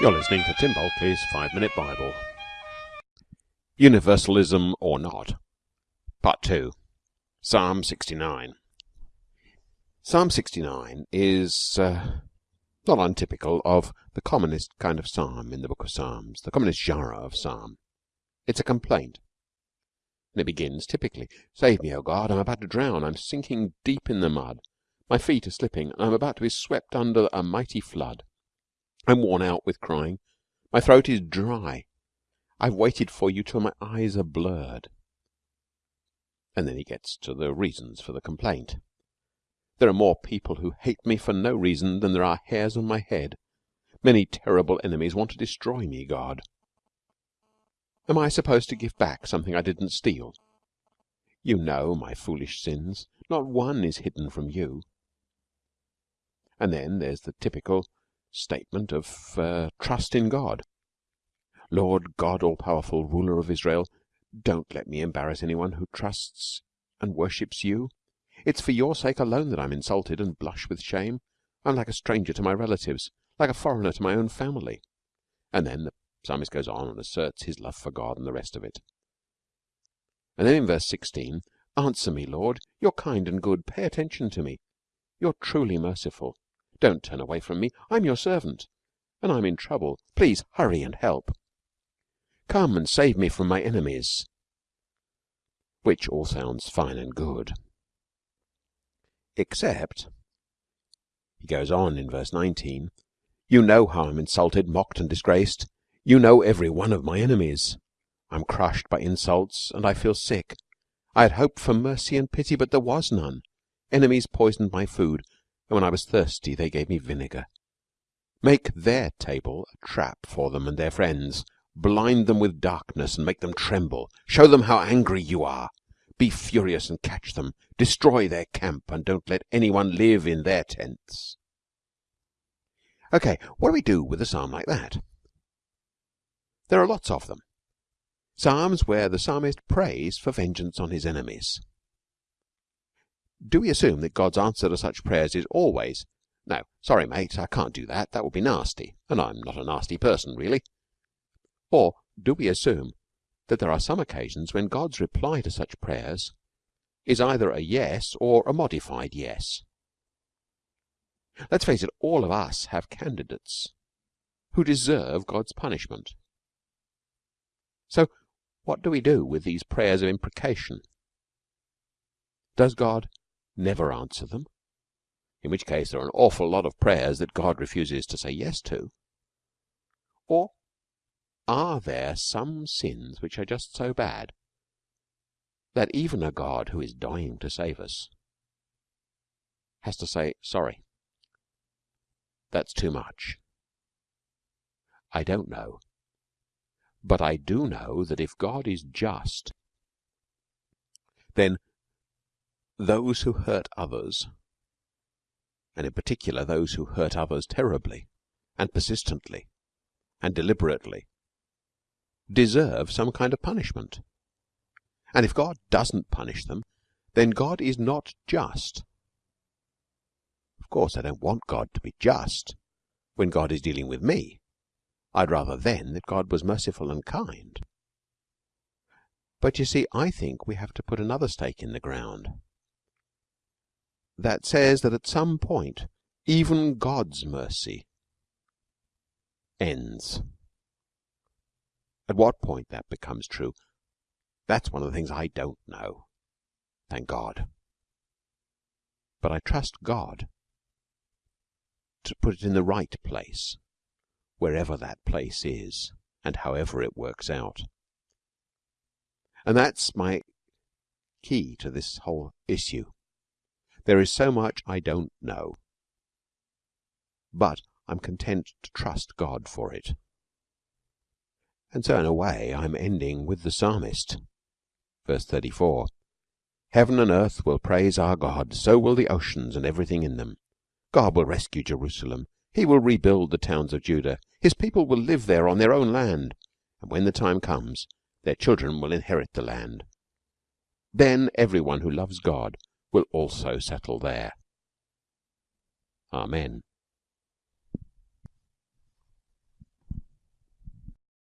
You're listening to Tim Bulkeley's Five Minute Bible. Universalism or Not, Part 2, Psalm 69. Psalm 69 is uh, not untypical of the commonest kind of psalm in the book of Psalms, the commonest genre of psalm. It's a complaint. And it begins typically Save me, O God, I'm about to drown, I'm sinking deep in the mud, my feet are slipping, and I'm about to be swept under a mighty flood. I'm worn out with crying. My throat is dry. I've waited for you till my eyes are blurred. And then he gets to the reasons for the complaint. There are more people who hate me for no reason than there are hairs on my head. Many terrible enemies want to destroy me, God. Am I supposed to give back something I didn't steal? You know my foolish sins. Not one is hidden from you. And then there's the typical statement of uh, trust in God. Lord God, all powerful ruler of Israel, don't let me embarrass anyone who trusts and worships you. It's for your sake alone that I'm insulted and blush with shame. I'm like a stranger to my relatives, like a foreigner to my own family. And then the psalmist goes on and asserts his love for God and the rest of it. And then in verse 16, Answer me, Lord, you're kind and good, pay attention to me. You're truly merciful. Don't turn away from me. I'm your servant, and I'm in trouble. Please hurry and help. Come and save me from my enemies. Which all sounds fine and good. Except, he goes on in verse 19, You know how I'm insulted, mocked, and disgraced. You know every one of my enemies. I'm crushed by insults, and I feel sick. I had hoped for mercy and pity, but there was none. Enemies poisoned my food and when I was thirsty they gave me vinegar. Make their table a trap for them and their friends. Blind them with darkness and make them tremble. Show them how angry you are. Be furious and catch them. Destroy their camp and don't let anyone live in their tents. Okay, what do we do with a psalm like that? There are lots of them. Psalms where the psalmist prays for vengeance on his enemies do we assume that God's answer to such prayers is always, no, sorry, mate, I can't do that, that would be nasty, and I'm not a nasty person, really? Or do we assume that there are some occasions when God's reply to such prayers is either a yes or a modified yes? Let's face it, all of us have candidates who deserve God's punishment. So, what do we do with these prayers of imprecation? Does God never answer them, in which case there are an awful lot of prayers that God refuses to say yes to? Or are there some sins which are just so bad that even a God who is dying to save us has to say, sorry, that's too much? I don't know. But I do know that if God is just, then those who hurt others, and in particular those who hurt others terribly and persistently and deliberately, deserve some kind of punishment. And if God doesn't punish them, then God is not just. Of course, I don't want God to be just when God is dealing with me. I'd rather then that God was merciful and kind. But you see, I think we have to put another stake in the ground that says that at some point even God's mercy ends. At what point that becomes true, that's one of the things I don't know. Thank God. But I trust God to put it in the right place, wherever that place is, and however it works out. And that's my key to this whole issue. There is so much I don't know, but I'm content to trust God for it. And so in a way I'm ending with the psalmist. Verse 34 Heaven and earth will praise our God, so will the oceans and everything in them. God will rescue Jerusalem. He will rebuild the towns of Judah. His people will live there on their own land, and when the time comes, their children will inherit the land. Then everyone who loves God will also settle there. Amen.